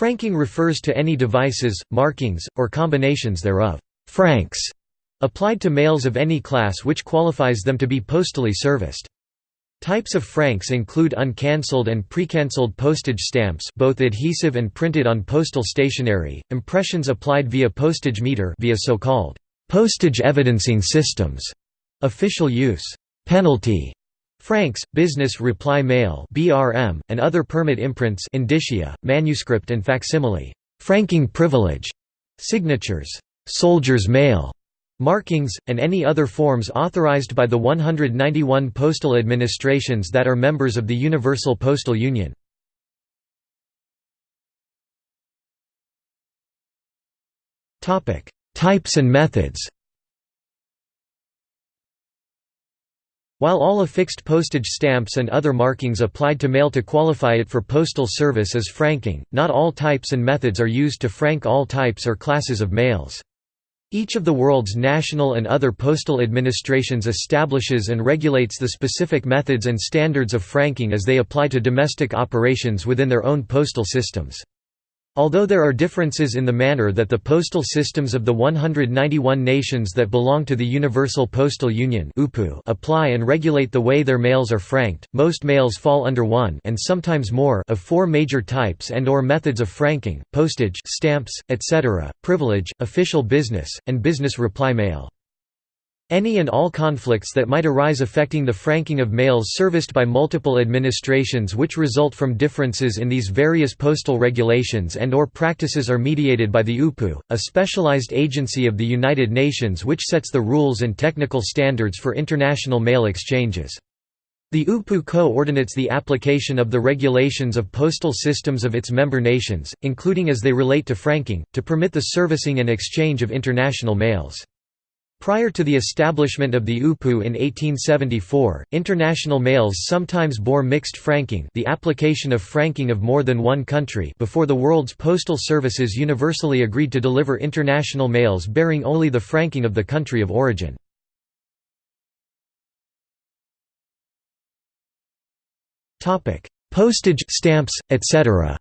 Franking refers to any devices, markings, or combinations thereof franks applied to mails of any class which qualifies them to be postally serviced. Types of franks include uncancelled and precancelled postage stamps both adhesive and printed on postal stationery, impressions applied via postage meter via so-called postage evidencing systems, official use, penalty, franks, business reply mail (BRM), and other permit imprints indicia, manuscript and facsimile, franking privilege, signatures, soldier's mail, markings, and any other forms authorized by the 191 postal administrations that are members of the Universal Postal Union. Topic: Types and methods While all affixed postage stamps and other markings applied to mail to qualify it for postal service as franking, not all types and methods are used to frank all types or classes of mails. Each of the world's national and other postal administrations establishes and regulates the specific methods and standards of franking as they apply to domestic operations within their own postal systems. Although there are differences in the manner that the postal systems of the 191 nations that belong to the Universal Postal Union apply and regulate the way their mails are franked, most mails fall under one and sometimes more of four major types and or methods of franking, postage stamps, etc., privilege, official business, and business reply mail. Any and all conflicts that might arise affecting the franking of mails serviced by multiple administrations which result from differences in these various postal regulations and or practices are mediated by the UPU, a specialized agency of the United Nations which sets the rules and technical standards for international mail exchanges. The UPU co-ordinates the application of the regulations of postal systems of its member nations, including as they relate to franking, to permit the servicing and exchange of international mails. Prior to the establishment of the UPU in 1874, international mails sometimes bore mixed franking the application of franking of more than one country before the world's postal services universally agreed to deliver international mails bearing only the franking of the country of origin. Postage stamps, etc.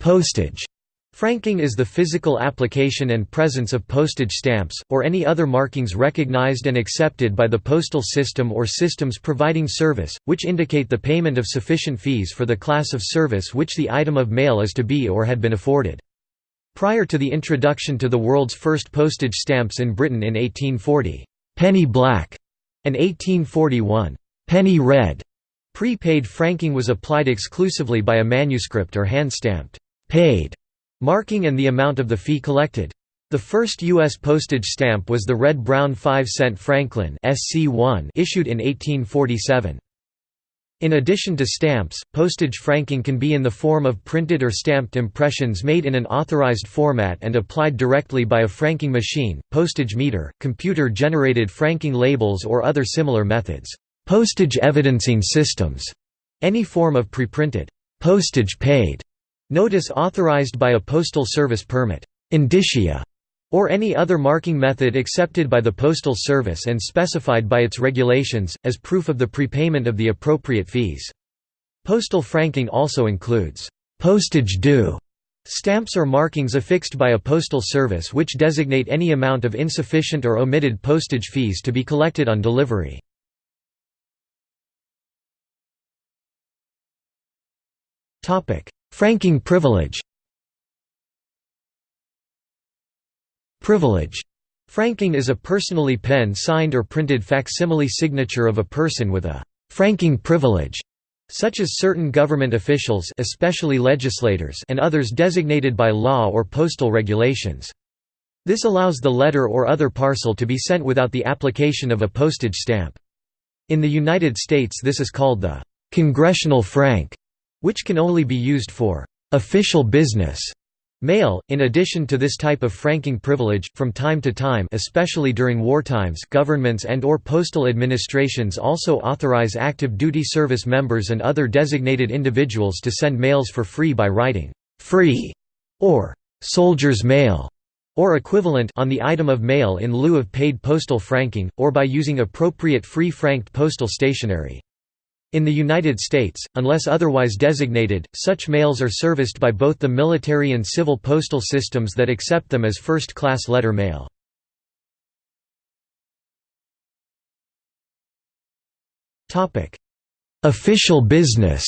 Postage Franking is the physical application and presence of postage stamps, or any other markings recognized and accepted by the postal system or systems providing service, which indicate the payment of sufficient fees for the class of service which the item of mail is to be or had been afforded. Prior to the introduction to the world's first postage stamps in Britain in 1840, penny black, and 1841, penny red, prepaid franking was applied exclusively by a manuscript or hand-stamped, paid marking and the amount of the fee collected. The first U.S. postage stamp was the red-brown 5-cent Franklin SC1 issued in 1847. In addition to stamps, postage franking can be in the form of printed or stamped impressions made in an authorized format and applied directly by a franking machine, postage meter, computer-generated franking labels or other similar methods. Postage evidencing systems, any form of preprinted postage paid Notice authorized by a postal service permit, indicia, or any other marking method accepted by the Postal Service and specified by its regulations, as proof of the prepayment of the appropriate fees. Postal franking also includes postage due stamps or markings affixed by a postal service which designate any amount of insufficient or omitted postage fees to be collected on delivery. Franking privilege Privilege Franking is a personally pen-signed or printed facsimile signature of a person with a «franking privilege», such as certain government officials especially legislators and others designated by law or postal regulations. This allows the letter or other parcel to be sent without the application of a postage stamp. In the United States this is called the «congressional frank» which can only be used for official business mail. In addition to this type of franking privilege, from time to time especially during wartimes governments and or postal administrations also authorize active duty service members and other designated individuals to send mails for free by writing, "'free' or "'soldier's mail' or equivalent on the item of mail in lieu of paid postal franking, or by using appropriate free franked postal stationery. In the United States, unless otherwise designated, such mails are serviced by both the military and civil postal systems that accept them as first-class letter mail. Official business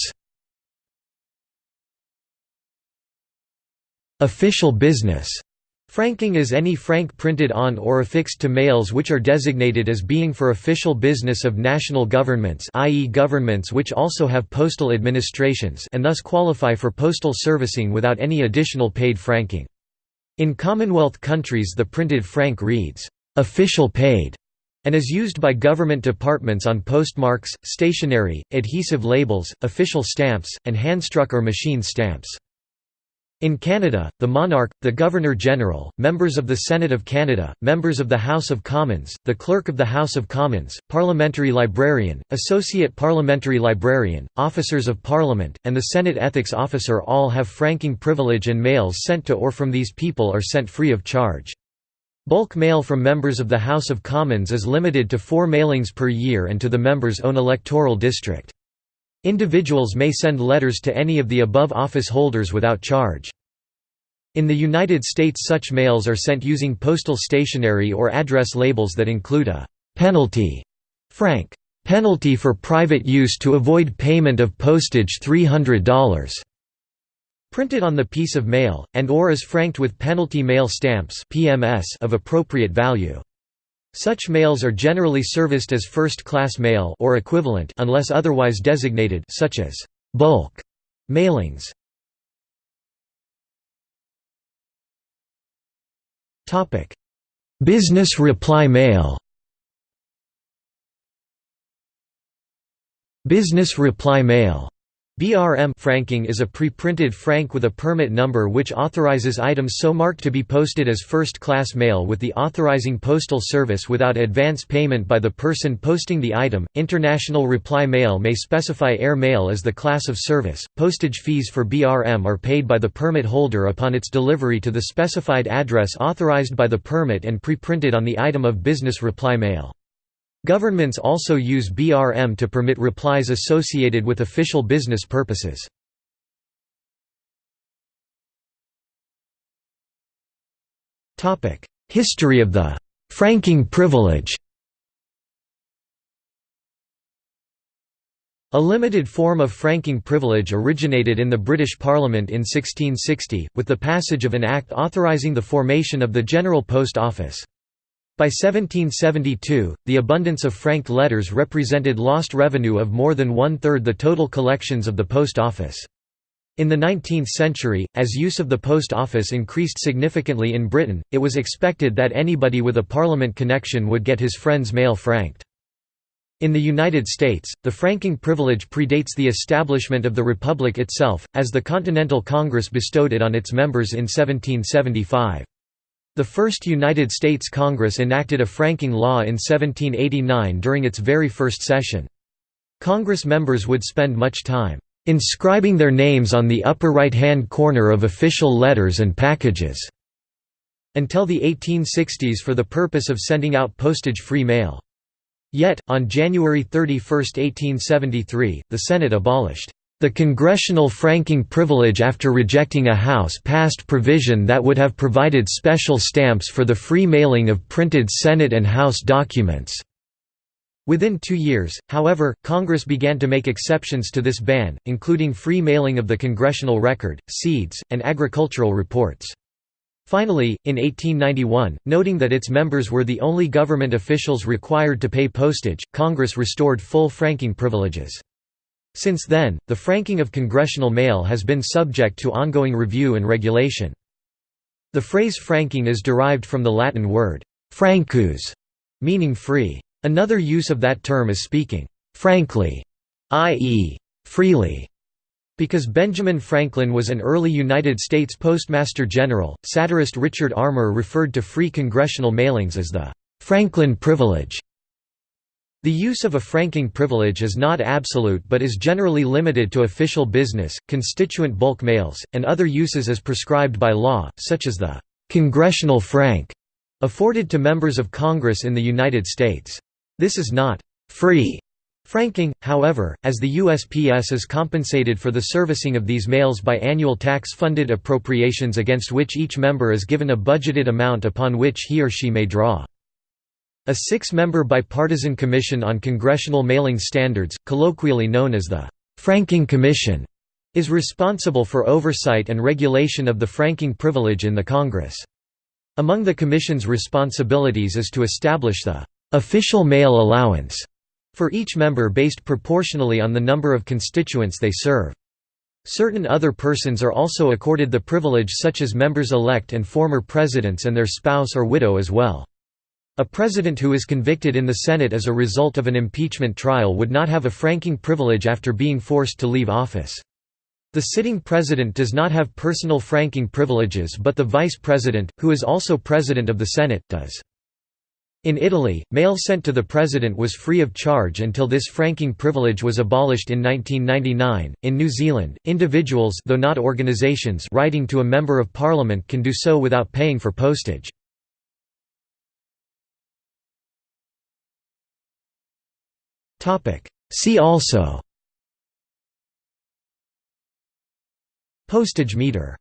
Official business Franking is any frank printed on or affixed to mails which are designated as being for official business of national governments i.e. governments which also have postal administrations and thus qualify for postal servicing without any additional paid franking. In Commonwealth countries the printed frank reads, "'official paid' and is used by government departments on postmarks, stationery, adhesive labels, official stamps, and hand-struck or machine stamps. In Canada, the monarch, the Governor-General, members of the Senate of Canada, members of the House of Commons, the Clerk of the House of Commons, Parliamentary Librarian, Associate Parliamentary Librarian, Officers of Parliament, and the Senate Ethics Officer all have franking privilege and mails sent to or from these people are sent free of charge. Bulk mail from members of the House of Commons is limited to four mailings per year and to the member's own electoral district. Individuals may send letters to any of the above office holders without charge. In the United States such mails are sent using postal stationery or address labels that include a «penalty» frank «penalty for private use to avoid payment of postage $300» printed on the piece of mail, and or is franked with penalty mail stamps of appropriate value. Such mails are generally serviced as first-class mail or equivalent unless otherwise designated such as bulk mailings. Topic: Business reply mail. Business reply mail BRM franking is a pre-printed frank with a permit number which authorizes items so marked to be posted as first-class mail with the authorizing postal service without advance payment by the person posting the item. International reply mail may specify air mail as the class of service. Postage fees for BRM are paid by the permit holder upon its delivery to the specified address authorized by the permit and pre-printed on the item of business reply mail. Governments also use BRM to permit replies associated with official business purposes. History of the «franking privilege» A limited form of franking privilege originated in the British Parliament in 1660, with the passage of an Act authorising the formation of the General Post Office. By 1772, the abundance of franked letters represented lost revenue of more than one-third the total collections of the post office. In the 19th century, as use of the post office increased significantly in Britain, it was expected that anybody with a parliament connection would get his friend's mail franked. In the United States, the franking privilege predates the establishment of the Republic itself, as the Continental Congress bestowed it on its members in 1775. The first United States Congress enacted a franking law in 1789 during its very first session. Congress members would spend much time inscribing their names on the upper right-hand corner of official letters and packages until the 1860s for the purpose of sending out postage-free mail. Yet, on January 31, 1873, the Senate abolished the congressional franking privilege after rejecting a House-passed provision that would have provided special stamps for the free mailing of printed Senate and House documents. Within two years, however, Congress began to make exceptions to this ban, including free mailing of the congressional record, seeds, and agricultural reports. Finally, in 1891, noting that its members were the only government officials required to pay postage, Congress restored full franking privileges. Since then, the franking of congressional mail has been subject to ongoing review and regulation. The phrase franking is derived from the Latin word francus, meaning free. Another use of that term is speaking frankly, i.e., freely. Because Benjamin Franklin was an early United States Postmaster General, satirist Richard Armour referred to free congressional mailings as the Franklin privilege. The use of a franking privilege is not absolute but is generally limited to official business, constituent bulk mails, and other uses as prescribed by law, such as the «congressional frank» afforded to members of Congress in the United States. This is not «free» Franking, however, as the USPS is compensated for the servicing of these mails by annual tax-funded appropriations against which each member is given a budgeted amount upon which he or she may draw. A six-member bipartisan commission on congressional mailing standards, colloquially known as the Franking Commission, is responsible for oversight and regulation of the franking privilege in the Congress. Among the Commission's responsibilities is to establish the official mail allowance for each member based proportionally on the number of constituents they serve. Certain other persons are also accorded the privilege such as members-elect and former presidents and their spouse or widow as well. A president who is convicted in the Senate as a result of an impeachment trial would not have a franking privilege after being forced to leave office. The sitting president does not have personal franking privileges but the vice president, who is also president of the Senate, does. In Italy, mail sent to the president was free of charge until this franking privilege was abolished in 1999. In New Zealand, individuals though not organizations writing to a member of parliament can do so without paying for postage. See also. Postage meter